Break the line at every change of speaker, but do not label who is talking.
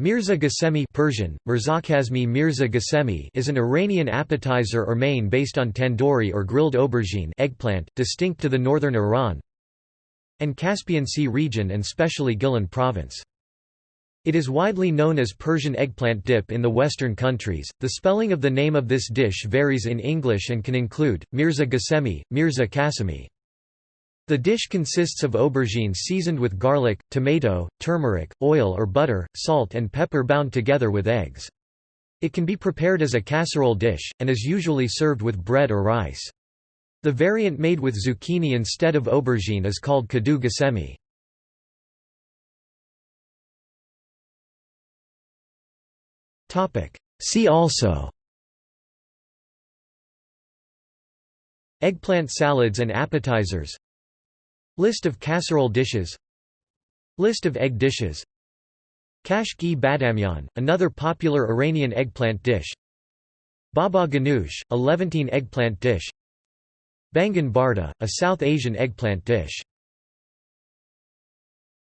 Mirza Ghasemi Persian, Mirzakhazmi Mirza Ghasemi is an Iranian appetizer or main based on tandoori or grilled aubergine eggplant, distinct to the northern Iran and Caspian Sea region and specially Gilan province. It is widely known as Persian eggplant dip in the Western countries. The spelling of the name of this dish varies in English and can include Mirza Ghasemi, Mirza Kasemi. The dish consists of aubergine seasoned with garlic, tomato, turmeric, oil or butter, salt and pepper bound together with eggs. It can be prepared as a casserole dish, and is usually served with bread or rice. The variant made with zucchini instead of aubergine is called kadu ghasemi. See also Eggplant salads and appetizers List of casserole dishes. List of egg dishes. Kashk-e bademjan, another popular Iranian eggplant dish. Baba ganoush, a Levantine eggplant dish. Baingan bharta, a South Asian eggplant dish